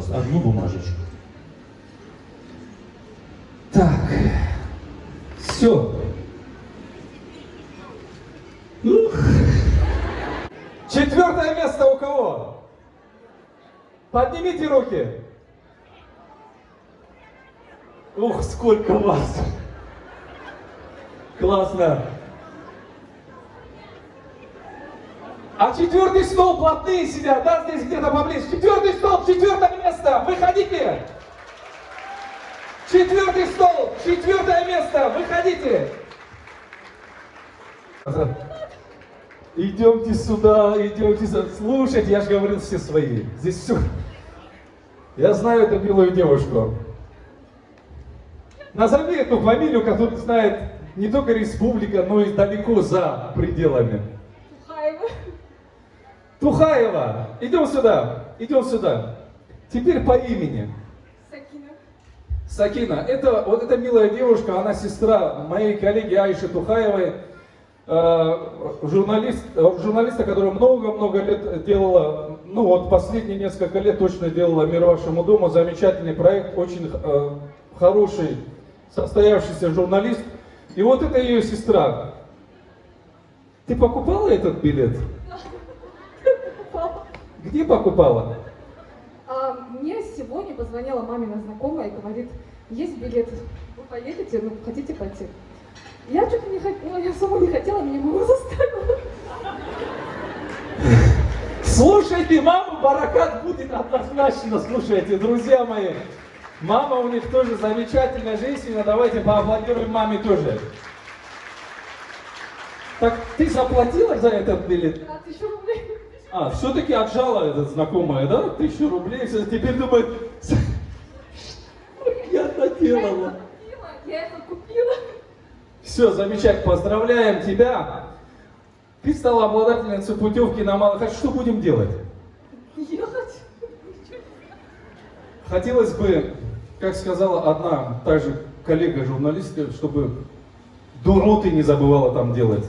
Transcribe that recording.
пожалуйста, одну бумажечку. Так, все. Четвертое место у кого? Поднимите руки. Ух, сколько вас. Классно. А четвертый стол плотные сидят, да, здесь где-то поближе. Четвертый стол, четвертое место, выходите. Четвертый стол, четвертое место, выходите. Идемте сюда, идемте сюда. Слушайте, я же говорил, все свои. Здесь все. Я знаю эту милую девушку. Назови эту фамилию, которую знает не только республика, но и далеко за пределами. Тухаева. Идем сюда, идем сюда. Теперь по имени. Сакина. Сакина, это вот эта милая девушка, она сестра моей коллеги Айши Тухаевой, э, журналист, журналиста, которая много-много лет делала, ну вот последние несколько лет точно делала «Мир вашему дому», замечательный проект, очень э, хороший, состоявшийся журналист. И вот это ее сестра. Ты покупала этот билет? Где покупала? А, мне сегодня позвонила мамина знакомая и говорит, есть билет, вы поедете, ну, хотите пойти? Я что-то не хотела, я сама не хотела, меня мама заставила. Слушайте, мама баракат будет однозначно, слушайте, друзья мои. Мама у них тоже замечательная женщина, давайте поаплодируем маме тоже. Так ты заплатила за этот билет? А, тысячу рублей. А, все-таки отжала этот знакомая, да? Тысячу рублей, всё, теперь думает, я наделала. купила, я это купила. Все, замечательно, поздравляем тебя. Ты стала обладательницей путевки на Малахат. Что будем делать? Ехать. Хотелось бы, как сказала одна, также коллега журналистка, чтобы дуроты не забывала там делать.